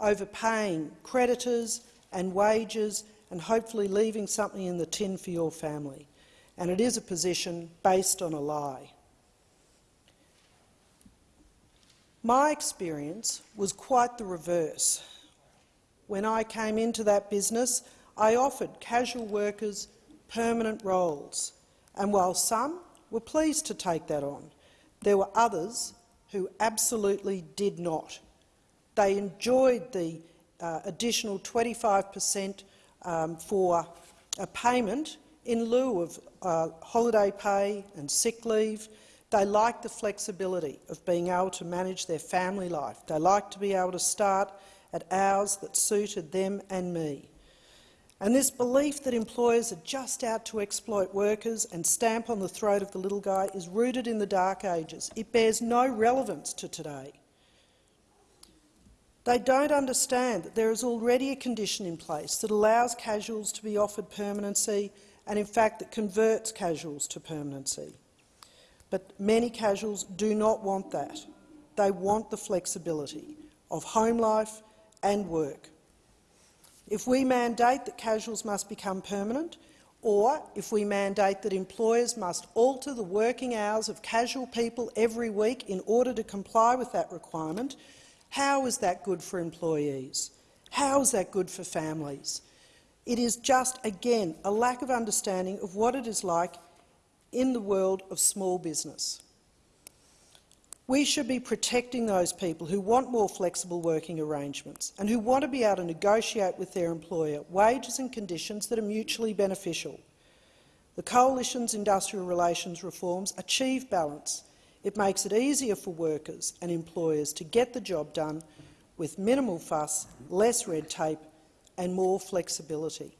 over paying creditors and wages and hopefully leaving something in the tin for your family. And it is a position based on a lie. My experience was quite the reverse. When I came into that business, I offered casual workers permanent roles and while some were pleased to take that on, there were others who absolutely did not. They enjoyed the uh, additional 25 per cent um, for a payment in lieu of uh, holiday pay and sick leave. They liked the flexibility of being able to manage their family life. They liked to be able to start at hours that suited them and me. And this belief that employers are just out to exploit workers and stamp on the throat of the little guy is rooted in the dark ages. It bears no relevance to today. They don't understand that there is already a condition in place that allows casuals to be offered permanency and, in fact, that converts casuals to permanency. But many casuals do not want that. They want the flexibility. of home life and work. If we mandate that casuals must become permanent, or if we mandate that employers must alter the working hours of casual people every week in order to comply with that requirement, how is that good for employees? How is that good for families? It is just, again, a lack of understanding of what it is like in the world of small business. We should be protecting those people who want more flexible working arrangements and who want to be able to negotiate with their employer wages and conditions that are mutually beneficial. The Coalition's industrial relations reforms achieve balance. It makes it easier for workers and employers to get the job done with minimal fuss, less red tape and more flexibility.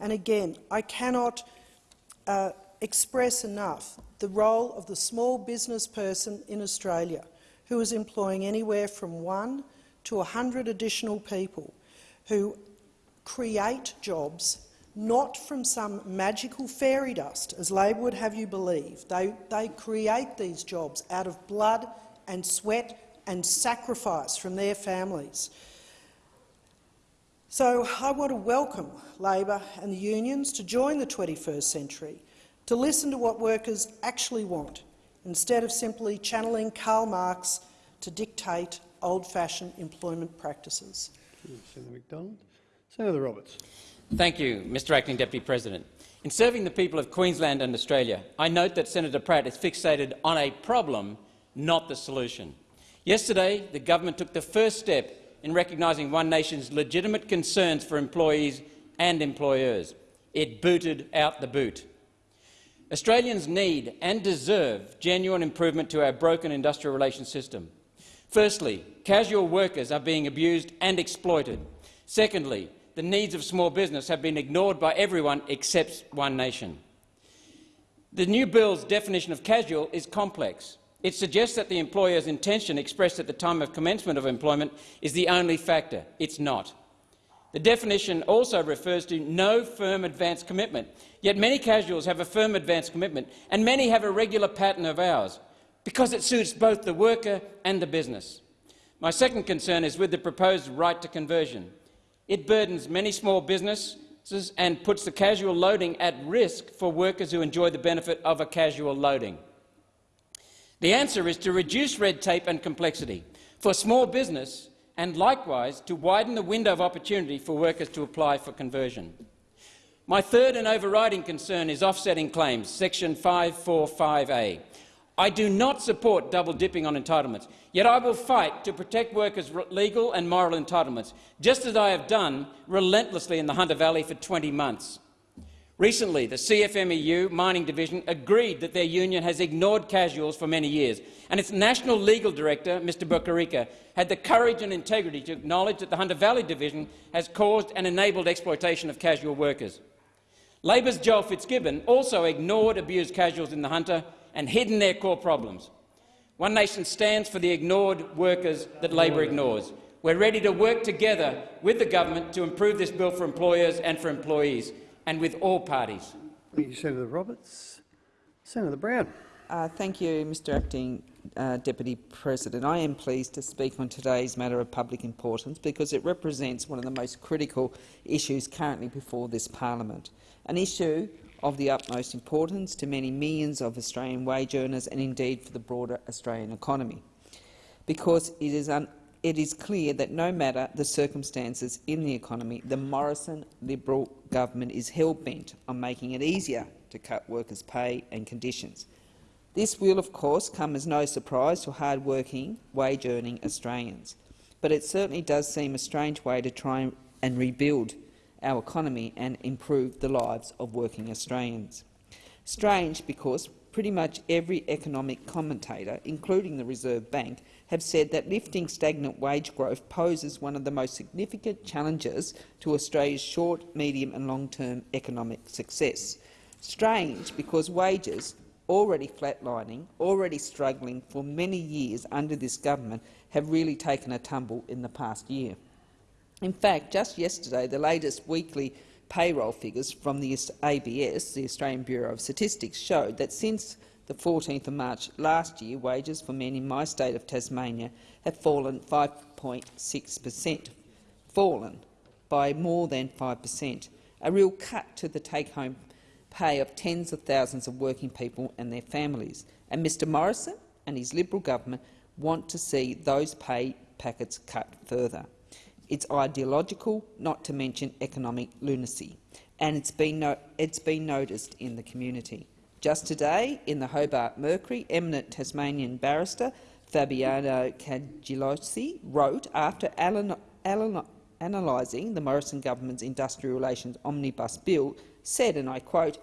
And again, I cannot uh, express enough the role of the small business person in Australia who is employing anywhere from one to a 100 additional people who create jobs not from some magical fairy dust, as Labor would have you believe. They, they create these jobs out of blood and sweat and sacrifice from their families. So I want to welcome Labor and the unions to join the 21st century to listen to what workers actually want, instead of simply channeling Karl Marx to dictate old-fashioned employment practices. Senator McDonald. Senator Roberts. Thank you, Mr Acting Deputy President. In serving the people of Queensland and Australia, I note that Senator Pratt is fixated on a problem, not the solution. Yesterday, the government took the first step in recognising One Nation's legitimate concerns for employees and employers. It booted out the boot. Australians need and deserve genuine improvement to our broken industrial relations system. Firstly, casual workers are being abused and exploited. Secondly, the needs of small business have been ignored by everyone except One Nation. The new bill's definition of casual is complex. It suggests that the employer's intention expressed at the time of commencement of employment is the only factor. It's not. The definition also refers to no firm advance commitment, yet many casuals have a firm advance commitment, and many have a regular pattern of hours, because it suits both the worker and the business. My second concern is with the proposed right to conversion. It burdens many small businesses and puts the casual loading at risk for workers who enjoy the benefit of a casual loading. The answer is to reduce red tape and complexity. For small business, and likewise to widen the window of opportunity for workers to apply for conversion. My third and overriding concern is offsetting claims, section 545A. I do not support double-dipping on entitlements, yet I will fight to protect workers' legal and moral entitlements, just as I have done relentlessly in the Hunter Valley for 20 months. Recently, the CFMEU mining division agreed that their union has ignored casuals for many years, and its national legal director, Mr Bukarika, had the courage and integrity to acknowledge that the Hunter Valley division has caused and enabled exploitation of casual workers. Labor's Joel Fitzgibbon also ignored abused casuals in the Hunter and hidden their core problems. One Nation stands for the ignored workers that Labor ignores. We're ready to work together with the government to improve this bill for employers and for employees and with all parties. Thank you, Senator Roberts. Senator Brown. Uh, thank you, Mr Acting uh, Deputy President. I am pleased to speak on today's matter of public importance because it represents one of the most critical issues currently before this parliament, an issue of the utmost importance to many millions of Australian wage earners and indeed for the broader Australian economy, because it is it is clear that no matter the circumstances in the economy, the Morrison Liberal government is hell-bent on making it easier to cut workers' pay and conditions. This will, of course, come as no surprise to hard-working, wage-earning Australians, but it certainly does seem a strange way to try and rebuild our economy and improve the lives of working Australians. Strange because pretty much every economic commentator, including the Reserve Bank, have said that lifting stagnant wage growth poses one of the most significant challenges to Australia's short, medium and long-term economic success. Strange because wages, already flatlining, already struggling for many years under this government, have really taken a tumble in the past year. In fact, just yesterday, the latest weekly payroll figures from the ABS, the Australian Bureau of Statistics, showed that since the 14th of March last year, wages for men in my state of Tasmania have fallen 5.6 per cent, fallen by more than 5 per cent, a real cut to the take-home pay of tens of thousands of working people and their families. And Mr Morrison and his Liberal government want to see those pay packets cut further. It's ideological, not to mention economic lunacy, and it's been, no it's been noticed in the community. Just today, in the Hobart Mercury, eminent Tasmanian barrister Fabiano Cangelosi wrote, after analysing the Morrison government's industrial relations omnibus bill, said, and I quote,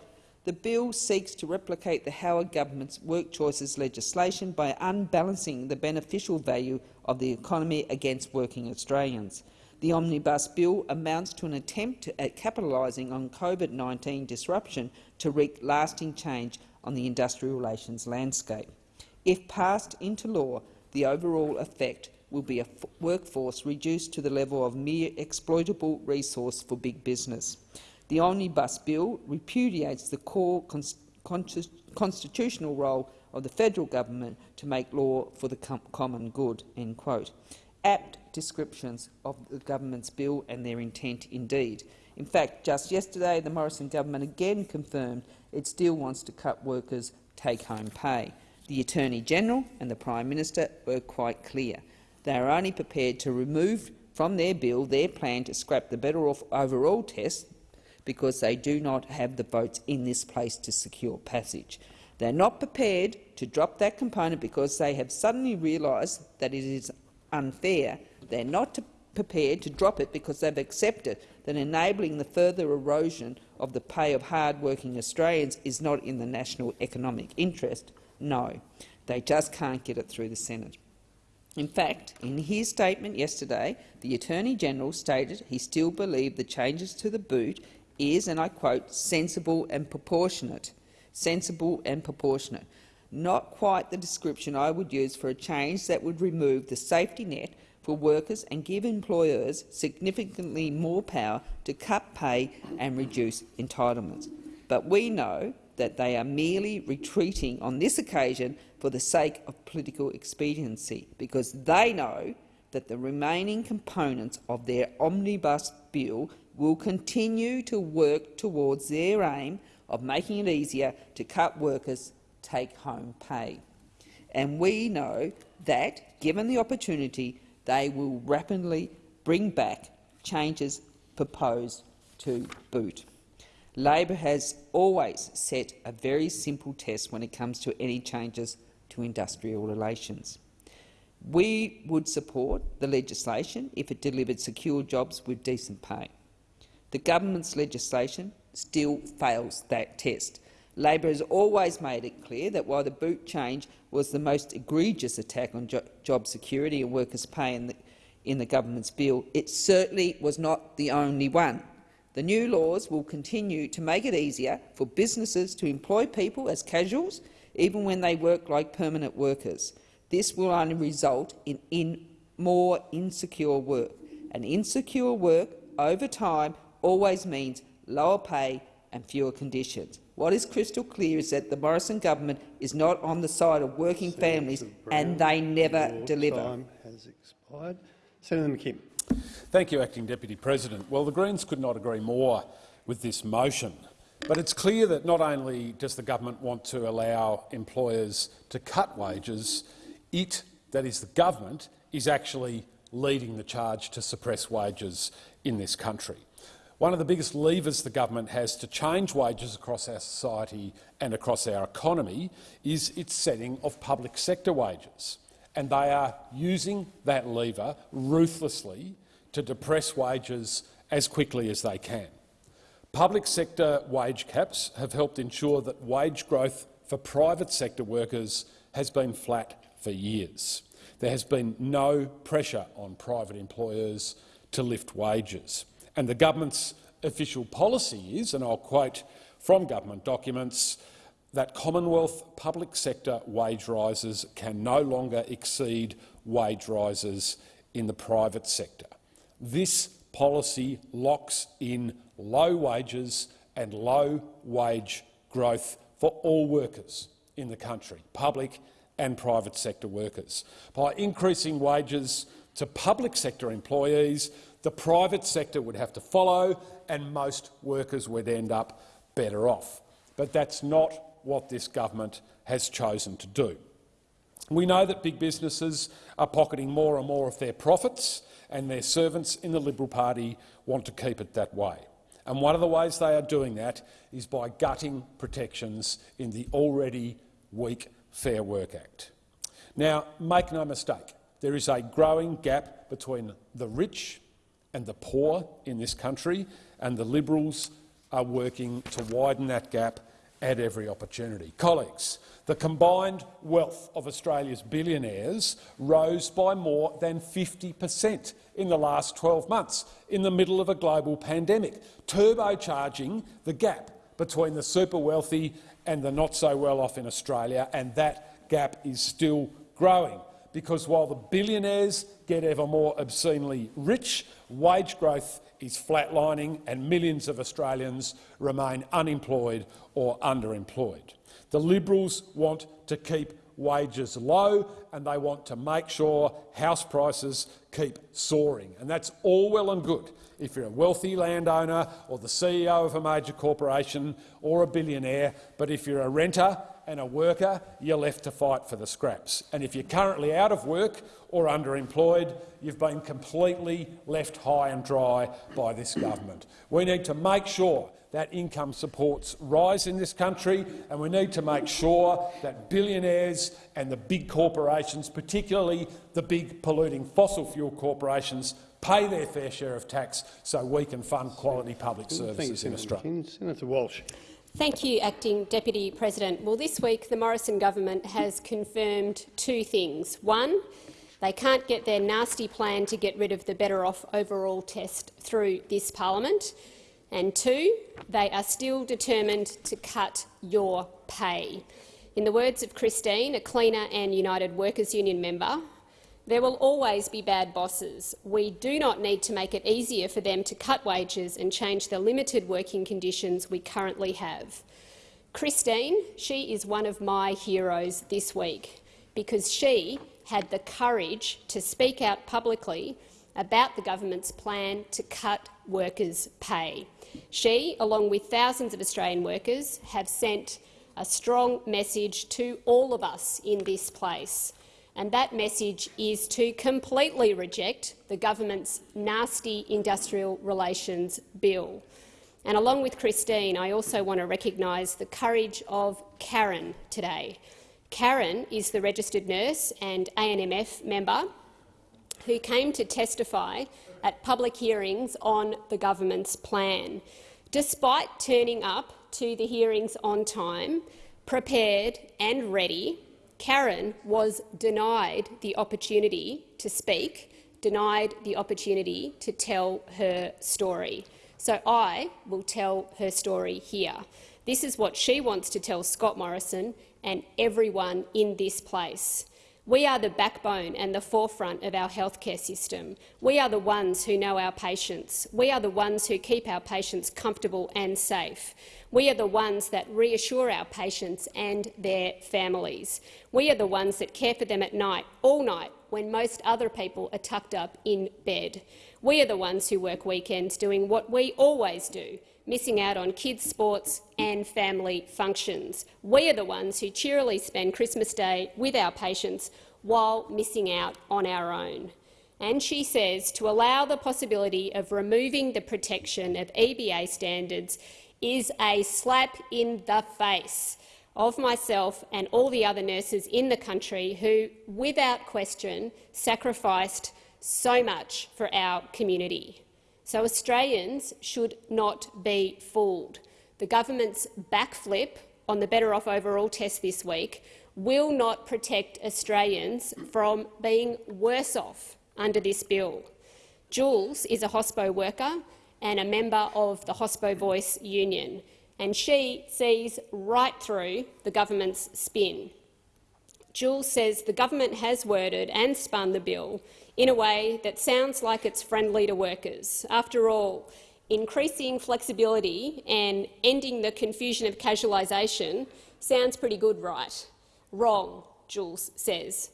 the bill seeks to replicate the Howard government's work choices legislation by unbalancing the beneficial value of the economy against working Australians. The Omnibus Bill amounts to an attempt at capitalising on COVID-19 disruption to wreak lasting change on the industrial relations landscape. If passed into law, the overall effect will be a workforce reduced to the level of mere exploitable resource for big business. The Omnibus Bill repudiates the core constitutional role of the federal government to make law for the com common good." End quote apt descriptions of the government's bill and their intent indeed. In fact, just yesterday the Morrison government again confirmed it still wants to cut workers' take-home pay. The Attorney-General and the Prime Minister were quite clear. They are only prepared to remove from their bill their plan to scrap the better off overall test because they do not have the votes in this place to secure passage. They are not prepared to drop that component because they have suddenly realised that it is unfair. They're not to, prepared to drop it because they've accepted that enabling the further erosion of the pay of hard-working Australians is not in the national economic interest. No, they just can't get it through the Senate. In fact, in his statement yesterday, the Attorney-General stated he still believed the changes to the boot is, and I quote, sensible and proportionate. Sensible and proportionate not quite the description I would use for a change that would remove the safety net for workers and give employers significantly more power to cut pay and reduce entitlements. But we know that they are merely retreating on this occasion for the sake of political expediency, because they know that the remaining components of their omnibus bill will continue to work towards their aim of making it easier to cut workers take-home pay. And we know that, given the opportunity, they will rapidly bring back changes proposed to boot. Labor has always set a very simple test when it comes to any changes to industrial relations. We would support the legislation if it delivered secure jobs with decent pay. The government's legislation still fails that test. Labor has always made it clear that while the boot change was the most egregious attack on jo job security and workers' pay in the, in the government's bill, it certainly was not the only one. The new laws will continue to make it easier for businesses to employ people as casuals, even when they work like permanent workers. This will only result in, in more insecure work, and insecure work over time always means lower pay and fewer conditions. What is crystal clear is that the Morrison government is not on the side of working Senator families, Brown, and they never deliver. Time has expired. Senator McKim. Thank you, Acting Deputy President. Well, the Greens could not agree more with this motion. But it's clear that not only does the government want to allow employers to cut wages, it, that is the government, is actually leading the charge to suppress wages in this country. One of the biggest levers the government has to change wages across our society and across our economy is its setting of public sector wages. And they are using that lever ruthlessly to depress wages as quickly as they can. Public sector wage caps have helped ensure that wage growth for private sector workers has been flat for years. There has been no pressure on private employers to lift wages. And the government's official policy is, and I'll quote from government documents, that Commonwealth public sector wage rises can no longer exceed wage rises in the private sector. This policy locks in low wages and low wage growth for all workers, in the country, public and private sector workers. By increasing wages to public sector employees, the private sector would have to follow and most workers would end up better off. But that's not what this government has chosen to do. We know that big businesses are pocketing more and more of their profits and their servants in the Liberal Party want to keep it that way. And one of the ways they are doing that is by gutting protections in the already weak Fair Work Act. Now, make no mistake, there is a growing gap between the rich and the poor in this country, and the Liberals are working to widen that gap at every opportunity. Colleagues, the combined wealth of Australia's billionaires rose by more than 50 per cent in the last 12 months, in the middle of a global pandemic, turbocharging the gap between the super wealthy and the not so well off in Australia, and that gap is still growing because while the billionaires get ever more obscenely rich, wage growth is flatlining and millions of Australians remain unemployed or underemployed. The Liberals want to keep wages low and they want to make sure house prices keep soaring. And that's all well and good if you're a wealthy landowner or the CEO of a major corporation or a billionaire, but if you're a renter and a worker, you're left to fight for the scraps. And if you're currently out of work or underemployed, you've been completely left high and dry by this government. We need to make sure that income supports rise in this country, and we need to make sure that billionaires and the big corporations, particularly the big polluting fossil fuel corporations, pay their fair share of tax so we can fund quality public services in Australia. Senator Walsh. Thank you, Acting Deputy President. Well, this week the Morrison government has confirmed two things. One, they can't get their nasty plan to get rid of the Better Off Overall test through this parliament. And two, they are still determined to cut your pay. In the words of Christine, a Cleaner and United Workers Union member, there will always be bad bosses. We do not need to make it easier for them to cut wages and change the limited working conditions we currently have. Christine, she is one of my heroes this week because she had the courage to speak out publicly about the government's plan to cut workers' pay. She, along with thousands of Australian workers, have sent a strong message to all of us in this place and that message is to completely reject the government's nasty industrial relations bill. And along with Christine, I also want to recognise the courage of Karen today. Karen is the registered nurse and ANMF member who came to testify at public hearings on the government's plan. Despite turning up to the hearings on time, prepared and ready, Karen was denied the opportunity to speak, denied the opportunity to tell her story. So I will tell her story here. This is what she wants to tell Scott Morrison and everyone in this place. We are the backbone and the forefront of our healthcare system. We are the ones who know our patients. We are the ones who keep our patients comfortable and safe. We are the ones that reassure our patients and their families. We are the ones that care for them at night, all night, when most other people are tucked up in bed. We are the ones who work weekends doing what we always do, missing out on kids' sports and family functions. We are the ones who cheerily spend Christmas Day with our patients while missing out on our own. And she says to allow the possibility of removing the protection of EBA standards is a slap in the face of myself and all the other nurses in the country who, without question, sacrificed so much for our community. So Australians should not be fooled. The government's backflip on the Better Off Overall test this week will not protect Australians from being worse off under this bill. Jules is a hospo worker and a member of the Hospo Voice union, and she sees right through the government's spin. Jules says the government has worded and spun the bill in a way that sounds like it's friendly to workers. After all, increasing flexibility and ending the confusion of casualisation sounds pretty good, right? Wrong, Jules says.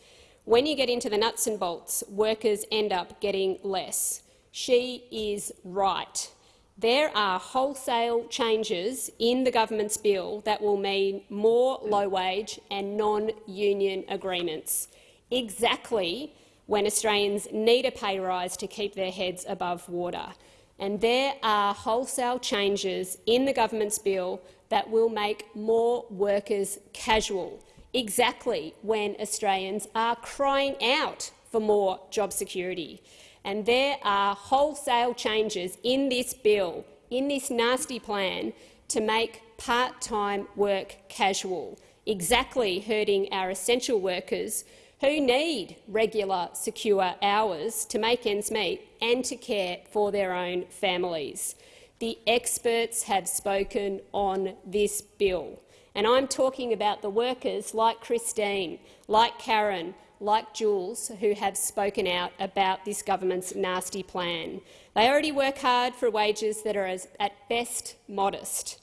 When you get into the nuts and bolts, workers end up getting less. She is right. There are wholesale changes in the government's bill that will mean more low-wage and non-union agreements, exactly when Australians need a pay rise to keep their heads above water. And there are wholesale changes in the government's bill that will make more workers casual, exactly when Australians are crying out for more job security. And there are wholesale changes in this bill, in this nasty plan, to make part-time work casual, exactly hurting our essential workers who need regular, secure hours to make ends meet and to care for their own families. The experts have spoken on this bill, and I'm talking about the workers like Christine, like Karen, like Jules, who have spoken out about this government's nasty plan. They already work hard for wages that are as, at best modest.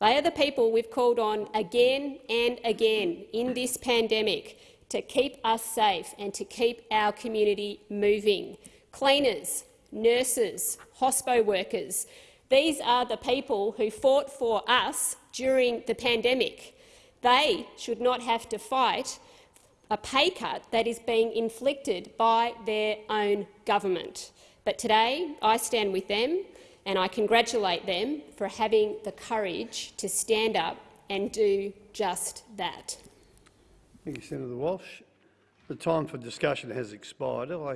They are the people we've called on again and again in this pandemic to keep us safe and to keep our community moving. Cleaners, nurses, hospo workers, these are the people who fought for us during the pandemic. They should not have to fight a pay cut that is being inflicted by their own government. But today I stand with them and I congratulate them for having the courage to stand up and do just that. Thank you, Senator Walsh. The time for discussion has expired. I